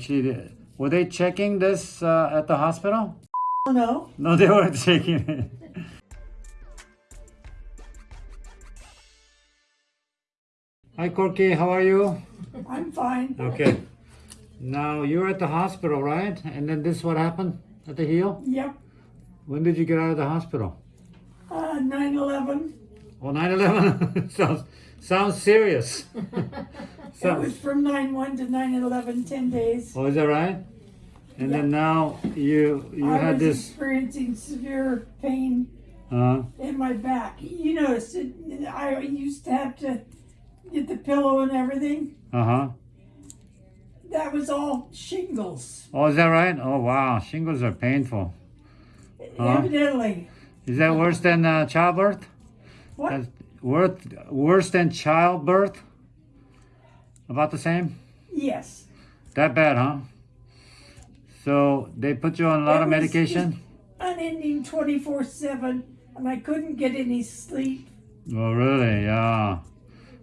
Actually, were they checking this uh, at the hospital? Oh, no. No, they weren't checking it. Hi, Corky. How are you? I'm fine. Okay. Now you're at the hospital, right? And then this what happened at the heel? Yep. When did you get out of the hospital? Uh, 9-11. Oh, 9/11. sounds serious. It was from 9-1 to 9-11, 10 days. oh, is that right? And then now you you I had was this. experiencing severe pain Uh, in my back. You notice, it, I used to have to get the pillow and everything. uh huh. That was all shingles, Oh, is that right? Oh, wow. Shingles are painful. Huh? evidently. Is that worse than uh, childbirth? What? That's worse, worse than childbirth? About the same? Yes. That bad, huh? So they put you on a lot It of medication? Unending 24-7, and I couldn't get any sleep Oh, really? Yeah.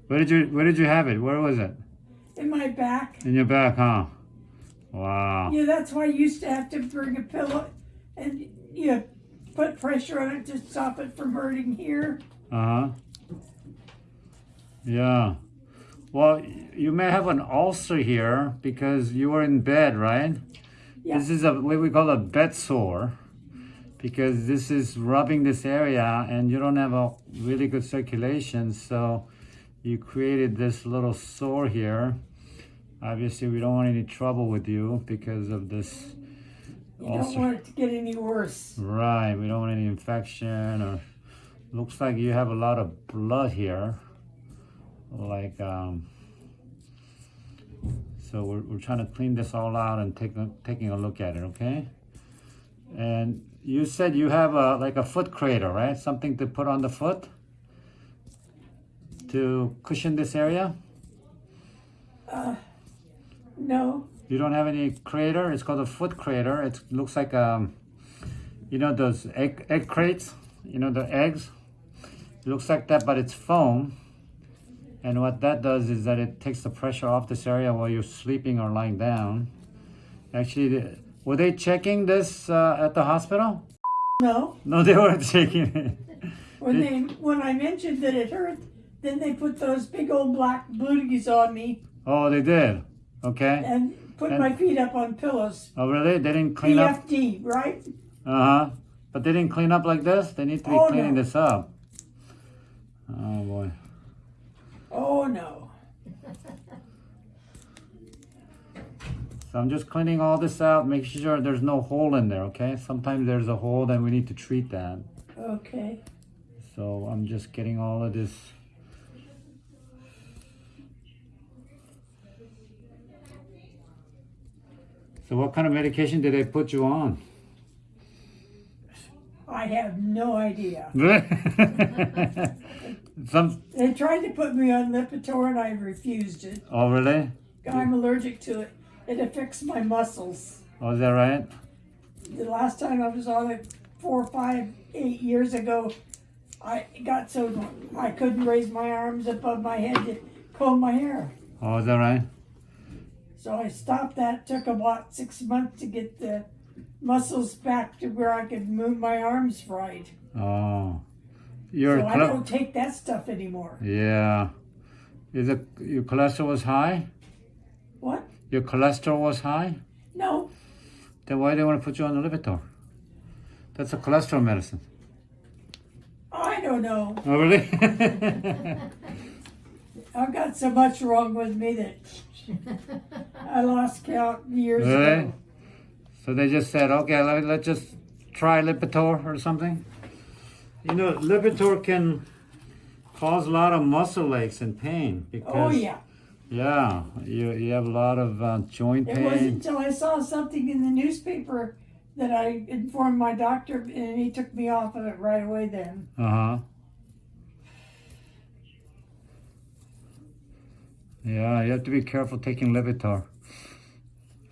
Where did you Where did you have it? Where was it? in my back. In your back, huh? Wow. Yeah, that's why I used to have to bring a pillow and you know, put pressure on it to stop it from hurting here. Uh huh. Yeah. Well, you may have an ulcer here because you were in bed, right? Yeah. This is a what we call a bed sore because this is rubbing this area and you don't have a really good circulation. So you created this little sore here. Obviously, we don't want any trouble with you because of this You don't want it to get any worse. Right, we don't want any infection or looks like you have a lot of blood here. Like um so we're, we're trying to clean this all out and take a, taking a look at it, okay? And you said you have a like a foot crater, right? Something to put on the foot to cushion this area? No. You don't have any crater? It's called a foot crater. It looks like um, you know those egg egg crates. You know the eggs. It looks like that, but it's foam. And what that does is that it takes the pressure off this area while you're sleeping or lying down. Actually, were they checking this uh, at the hospital? No. No, they weren't checking it. When they when I mentioned that it hurt, then they put those big old black booties on me Oh, they did. Okay. and put And- my feet up on pillows. Oh, really? They didn't clean up. PFD, right? Uh huh. But they didn't clean up like this. They need to be Oh, cleaning no. this up. Oh boy. Oh no. So I'm just cleaning all this out, making sure there's no hole in there. Okay. Sometimes there's a hole, then we need to treat that. Okay. So I'm just getting all of this. So what kind of medication did they put you on? I have no idea. Some. They tried to put me on Lipitor and I refused it. Oh really? I'm allergic to it. It affects my muscles. Oh, is that right? The last time I was on it four, five, eight years ago, I got so I couldn't raise my arms above my head to comb my hair. Oh, is that right? So I stopped that. Took about six months to get the muscles back to where I could move my arms right. Oh, your So I don't take that stuff anymore. yeah. Is it your cholesterol was high? What? Your cholesterol was high? No. Then why do they want to put you on the Lipitor? That's a cholesterol medicine. I don't know. Oh, really? I've got so much wrong with me that I lost count years Really? ago. so they just said, okay, let, let's just try Lipitor or something. You know, Lipitor can cause a lot of muscle aches and pain because Oh yeah. yeah, you you have a lot of uh, joint It wasn't until I saw something in the newspaper that I informed my doctor and he took me off of it right away then. Uh huh. Yeah, you have to be careful taking Lipitor.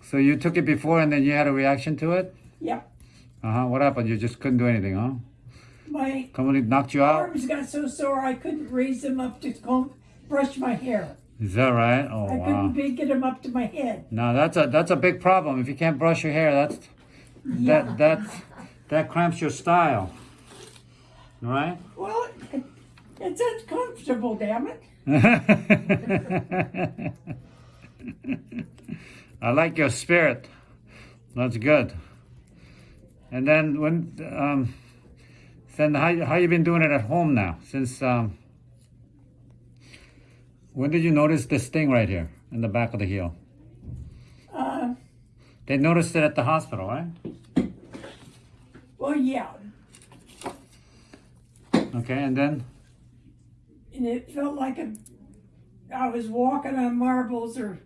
So you took it before and then you had a reaction to it? Yep. Uh huh. What happened? You just couldn't do anything, huh? My Completely knocked you out? arms got so sore I couldn't raise them up to comb, brush my hair. Is that right? Oh I wow. couldn't get them up to my head. No, that's a that's a big problem. If you can't brush your hair, that's Yeah. that that that cramps your style. Right? Well, it, it's uncomfortable, damn it. I like your spirit. That's good. And then when um, then how how you been doing it at home now? Since um, when did you notice this thing right here in the back of the heel? Uh, They noticed it at the hospital, right? well, yeah, Okay, and then and it felt like a, I was walking on marbles or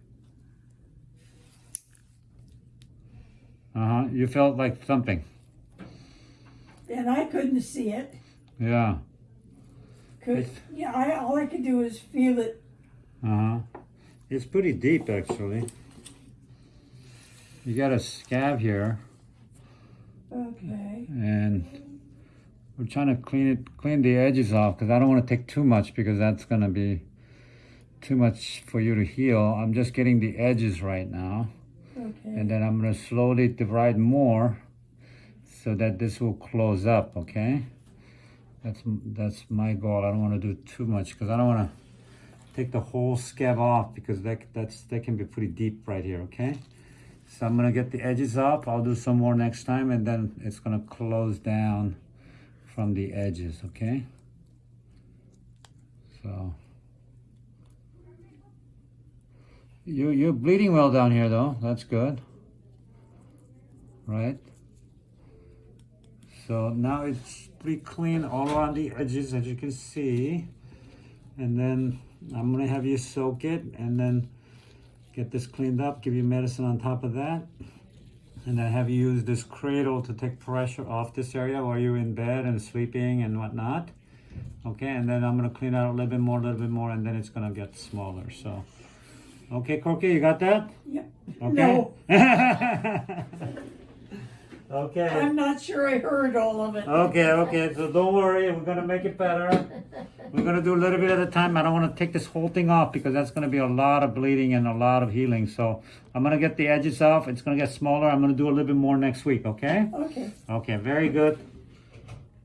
uh huh, you felt like something. And I couldn't see it. Yeah. Cause It's- yeah, I, all I could do was feel it. Uh huh. It's pretty deep, actually. You got a scab here, Okay. and we're trying to clean it, clean the edges off because I don't want to take too much because that's gonna be too much for you to heal. I'm just getting the edges right now, Okay. and then I'm gonna slowly debride more so that this will close up. Okay. That's that's my goal. I don't want to do too much because I don't want to take the whole scab off because that that's that can be pretty deep right here. Okay. So I'm gonna get the edges off. I'll do some more next time, and then it's gonna close down from the edges. Okay. So you you're bleeding well down here though. That's good. Right. So now it's pretty clean all around the edges as you can see. And then I'm gonna have you soak it and then get this cleaned up, give you medicine on top of that. And then have you use this cradle to take pressure off this area while you're in bed and sleeping and whatnot. Okay, and then I'm gonna clean out a little bit more, a little bit more, and then it's gonna get smaller. So, okay, Corky, you got that? Yep. Okay. No, okay. I'm not sure I heard all of it. Okay, okay, so don't worry, we're gonna make it better. We're gonna do a little bit at a time. I don't wanna take this whole thing off because that's gonna be a lot of bleeding and a lot of healing. So I'm gonna get the edges off. It's gonna get smaller. I'm gonna do a little bit more next week, okay? Okay. Okay, very good.